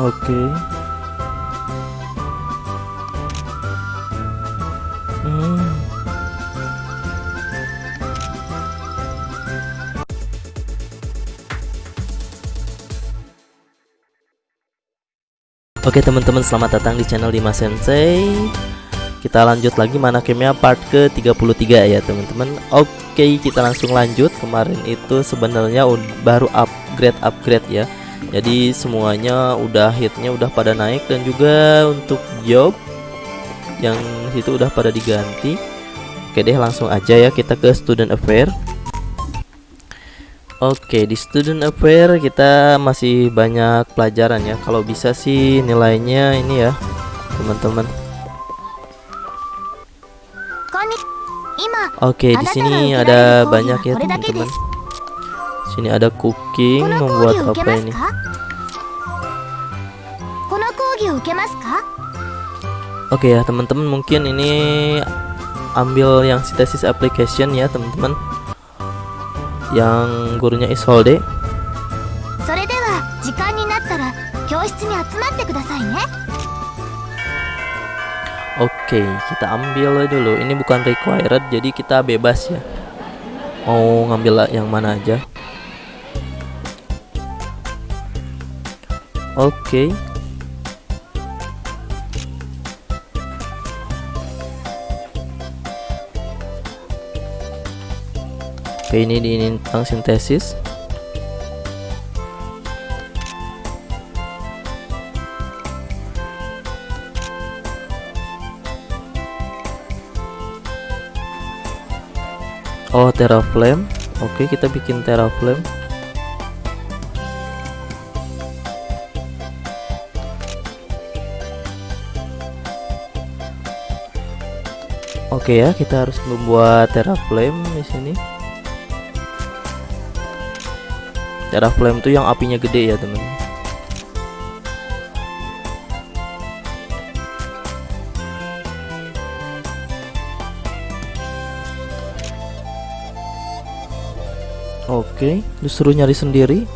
Oke. Hmm. Oke teman-teman selamat datang di channel Dimas Sensei Kita lanjut lagi mana gamenya part ke 33 ya teman-teman Oke kita langsung lanjut Kemarin itu sebenarnya baru upgrade-upgrade ya Jadi semuanya udah hitnya udah pada naik Dan juga untuk job Yang itu udah pada diganti Oke deh langsung aja ya kita ke student affair Oke, di student affair kita masih banyak pelajaran ya. Kalau bisa sih nilainya ini ya, teman-teman. Oke, di sini ada banyak ya, teman-teman. Sini ada cooking, membuat apa ini? Oke ya, teman-teman, mungkin ini ambil yang synthesis application ya, teman-teman yang gurunya Isolde. Oke, kita ambil dulu. Ini bukan required, jadi kita bebas ya. Mau ngambil yang mana aja. Oke. Ini di ini tentang sintesis. Oh teraflame. Oke kita bikin teraflame Oke ya kita harus membuat teraflame di sini Cara flame tuh yang apinya gede ya temen Oke, disuruh nyari sendiri.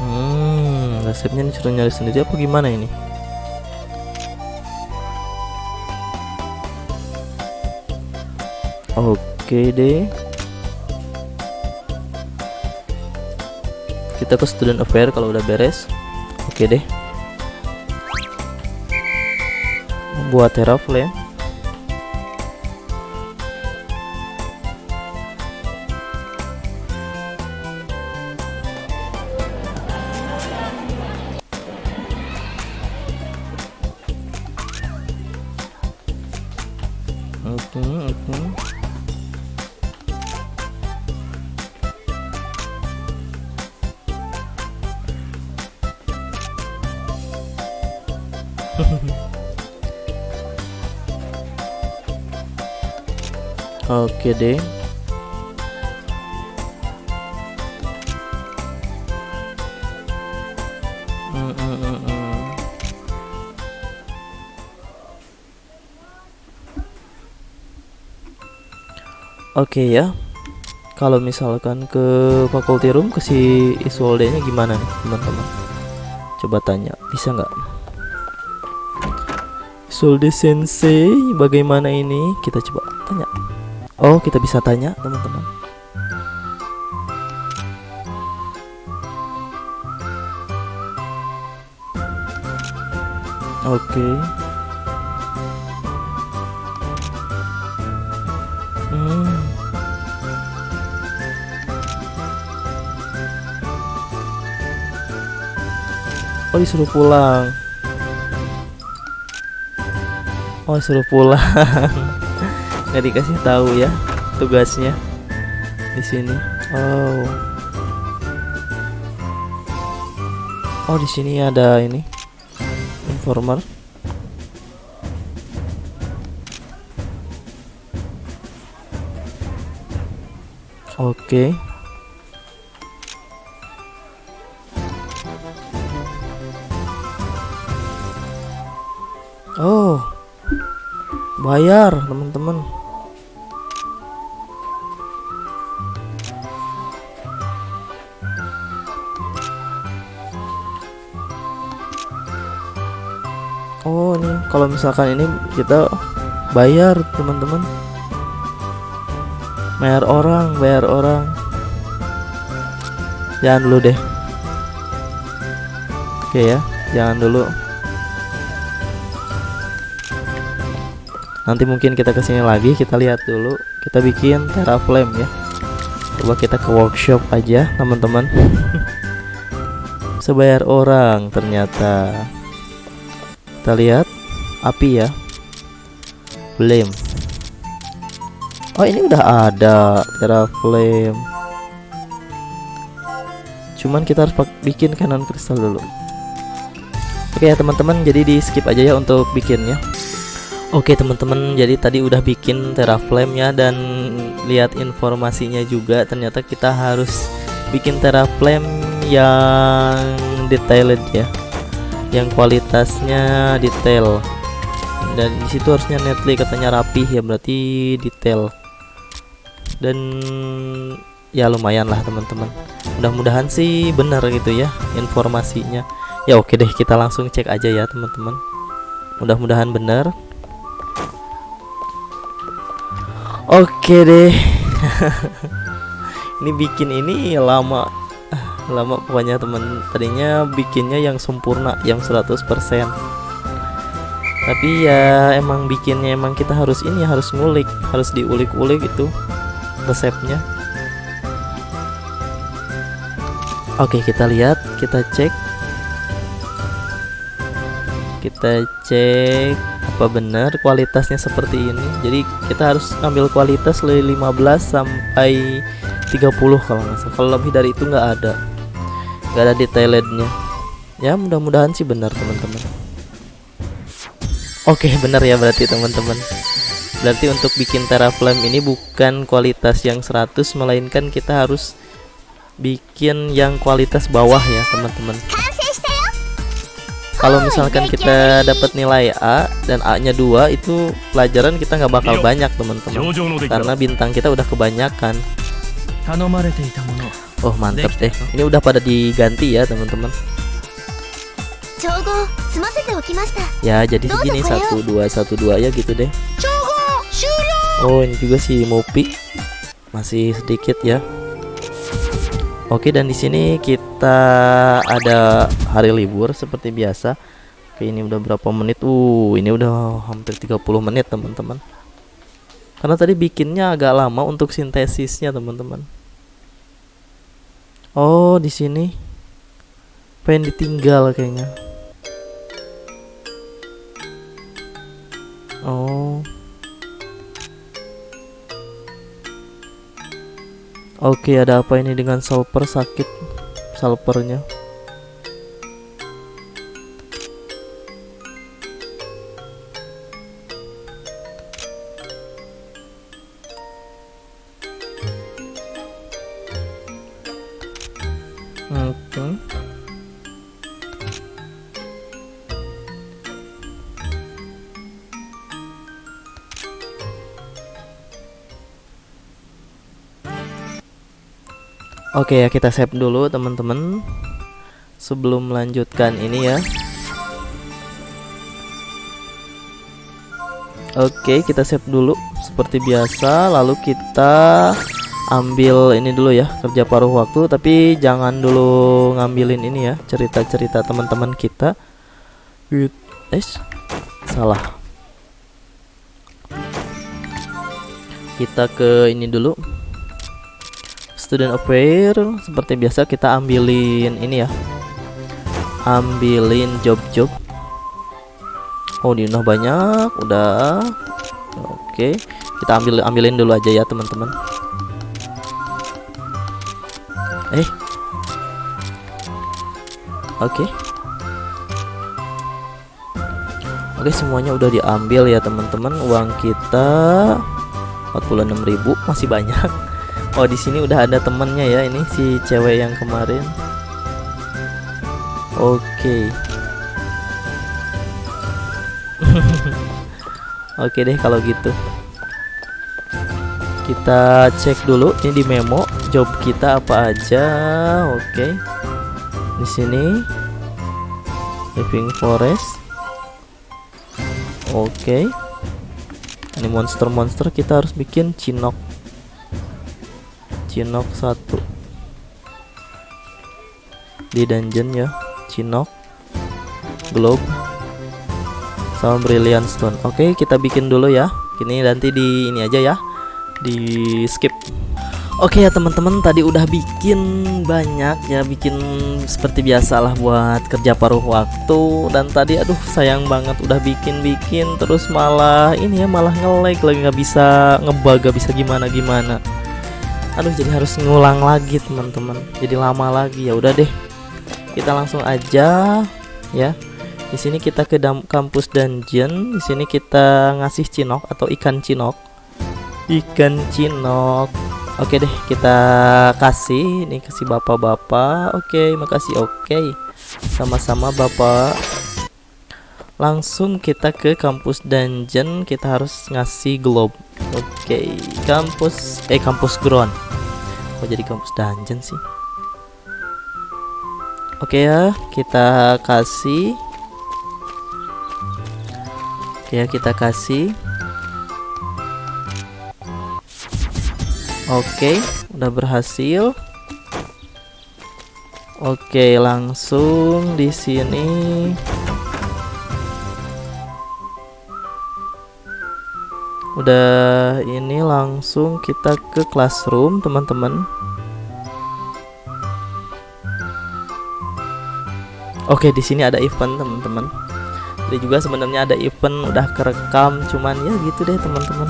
Hmm, resepnya disuruh nyari sendiri apa gimana ini? Oke. Deh. Kita ke student affair kalau udah beres. Oke deh. Membuat teraflame Oke deh. Mm, mm, mm, Oke ya. Kalau misalkan ke faculty room ke si Isolde-nya gimana teman-teman? Coba tanya, bisa nggak? Solde Sensei bagaimana ini kita coba tanya Oh kita bisa tanya teman-teman Oke okay. hmm. Oh disuruh pulang Oh suruh pulang. Nggak dikasih tahu ya tugasnya di sini. Oh. Oh di sini ada ini informer. Oke. okay. bayar teman-teman. Oh ini kalau misalkan ini kita bayar teman-teman. Bayar orang bayar orang. Jangan dulu deh. Oke ya jangan dulu. Nanti mungkin kita ke sini lagi kita lihat dulu. Kita bikin teraflame ya. Coba kita ke workshop aja teman-teman. Sebayar orang ternyata. Kita lihat. Api ya. Flame. Oh ini udah ada teraflame. Cuman kita harus bikin kanan kristal dulu. Oke ya teman-teman. Jadi di skip aja ya untuk bikinnya Oke teman-teman jadi tadi udah bikin teraflame ya dan lihat informasinya juga. Ternyata kita harus bikin teraflame yang detailed ya. Yang kualitasnya detail. Dan di situ harusnya netly katanya rapih ya berarti detail. Dan ya lumayan lah teman-teman. Mudah-mudahan sih benar gitu ya informasinya. Ya oke deh kita langsung cek aja ya teman-teman. Mudah-mudahan benar Oke deh. ini bikin ini lama. Lama pokoknya temen tadinya bikinnya yang sempurna yang 100% tapi ya emang bikinnya emang kita harus ini harus ngulik harus diulik-ulik itu resepnya. Oke kita lihat kita cek kita cek apa benar kualitasnya seperti ini. Jadi kita harus ambil kualitas dari 15 sampai 30 kalau nggak salah. Kalau lebih dari itu nggak ada. Nggak ada detailnya ya mudah-mudahan sih benar teman-teman. Oke benar ya berarti teman-teman. Berarti untuk bikin teraflame ini bukan kualitas yang 100 melainkan kita harus bikin yang kualitas bawah ya teman-teman kalau misalkan kita dapat nilai A dan A-nya dua itu pelajaran kita nggak bakal banyak teman-teman. Karena bintang kita udah kebanyakan. Oh mantep deh. Ini udah pada diganti ya teman-teman. Ya jadi segini. satu dua satu dua ya gitu deh. Oh ini juga si Mopi. Masih sedikit ya Oke dan di sini kita ada hari libur seperti biasa. Oke ini udah berapa menit? Uh ini udah hampir 30 menit teman-teman. Karena tadi bikinnya agak lama untuk sintesisnya teman-teman. Oh di sini pengen ditinggal kayaknya. Oh. Oke, ada apa ini dengan salper sakit salpernya? Oke ya kita save dulu teman-teman. Sebelum melanjutkan ini ya. Oke kita save dulu Seperti biasa. Lalu kita ambil ini dulu ya Kerja paruh waktu. Tapi jangan dulu ngambilin ini ya Cerita-cerita teman-teman kita. Eh Salah. Kita ke ini dulu student affair seperti biasa kita ambilin ini ya. Ambilin job-job. Oh udah banyak udah. Oke kita ambil ambilin dulu aja ya teman-teman. Eh. Oke. Oke semuanya udah diambil ya teman-teman. Uang kita 46.000 masih banyak Oh di sini udah ada temennya ya ini si cewek yang kemarin. Oke. Okay. Oke deh kalau gitu. Kita cek dulu ini di memo job kita apa aja. Oke. Okay. Di sini living forest. Oke. Ini monster-monster kita harus bikin cinok. Cinok satu. Di dungeon ya. Cinok. Globe. Sama brilliant stone. Oke, kita bikin dulu ya. Ini nanti di ini aja ya. Di skip. Oke ya teman-teman tadi udah bikin banyak ya bikin seperti biasalah buat kerja paruh waktu dan tadi aduh sayang banget udah bikin-bikin terus malah ini ya malah nge-lag lagi nggak bisa ngebug gak bisa gimana gimana aduh jadi harus ngulang lagi teman-teman. Jadi lama lagi. Ya udah deh. Kita langsung aja ya. Di sini kita ke kampus dungeon. Di sini kita ngasih cinok atau ikan cinok ikan cinok Oke deh kita kasih. Ini kasih bapak-bapak. Oke makasih. Oke. Sama-sama bapak Langsung kita ke kampus dungeon. Kita harus ngasih globe. Oke kampus Eh kampus ground. Kok jadi kampus dungeon sih? Oke ya kita kasih. Oke ya kita kasih. Oke, udah berhasil. Oke, langsung di sini. Udah ini langsung kita ke classroom, teman-teman. Oke, di sini ada event, teman-teman. Jadi juga sebenarnya ada event udah kerekam, cuman ya gitu deh, teman-teman.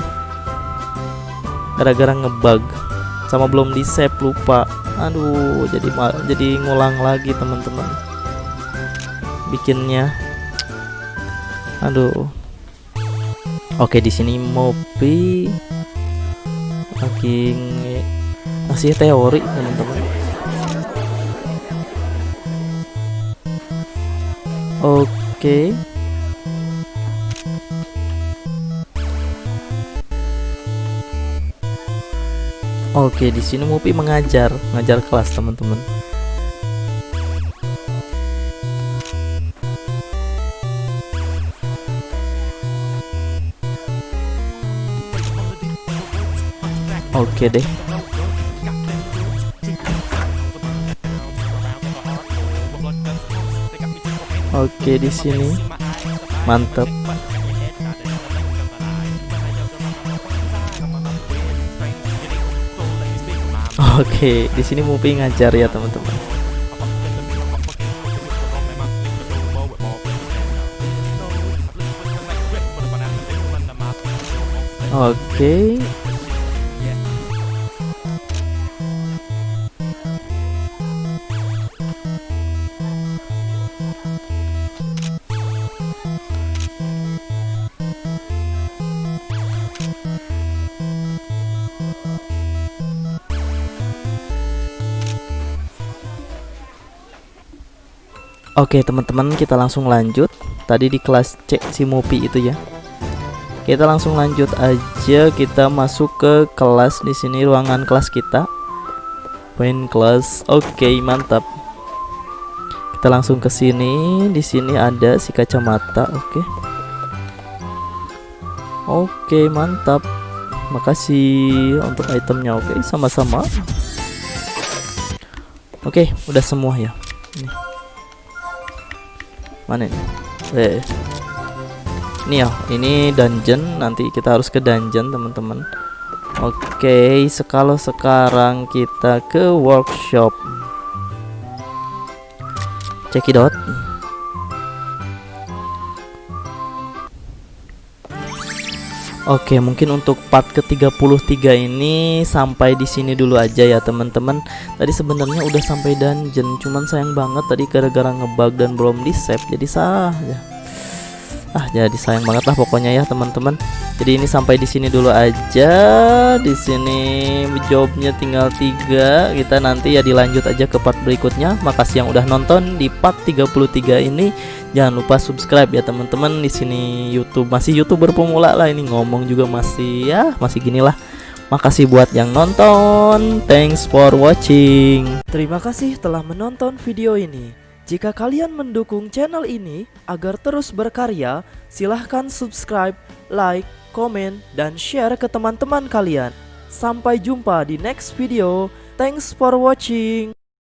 Gara-gara ngebug. Sama belum di save lupa. Aduh jadi jadi ngulang lagi teman-teman. Bikinnya. Aduh oke di sini Mopi lagi ngasih teori teman-teman oke Oke, di sini Mupi mengajar, mengajar kelas teman-teman. Oke deh. Oke di sini mantap. Oke, di sini Mupi ngajar ya teman-teman. Oke, Oke teman-teman kita langsung lanjut. Tadi di kelas C si Mopi itu ya. Kita langsung lanjut aja. Kita masuk ke kelas di sini ruangan kelas kita. Point kelas. Oke mantap. Kita langsung ke sini. Di sini ada si kacamata Oke. Oke mantap. Makasih untuk itemnya Oke. Sama-sama. Oke udah semua ya? Nih mana ini? Eh. Ini ya ini dungeon. Nanti kita harus ke dungeon teman-teman. Oke okay, sekalo sekarang kita ke workshop. Cekidot Oke, mungkin untuk part ke-33 ini sampai di sini dulu aja ya, teman-teman. Tadi sebenarnya udah sampai dungeon, cuman sayang banget tadi gara-gara ngebug dan belum di-save jadi sah ya ah jadi sayang banget lah pokoknya ya teman-teman. Jadi ini sampai di sini dulu aja. Di sini jawabnya tinggal tiga. Kita nanti ya dilanjut aja ke part berikutnya. Makasih yang udah nonton di part 33 ini. Jangan lupa subscribe ya teman-teman. Di sini YouTube masih youtuber pemula lah ini. Ngomong juga masih ya masih gini lah. Makasih buat yang nonton. Thanks for watching. Terima kasih telah menonton video ini. Jika kalian mendukung channel ini agar terus berkarya, silahkan subscribe, like, komen, dan share ke teman-teman kalian. Sampai jumpa di next video. Thanks for watching.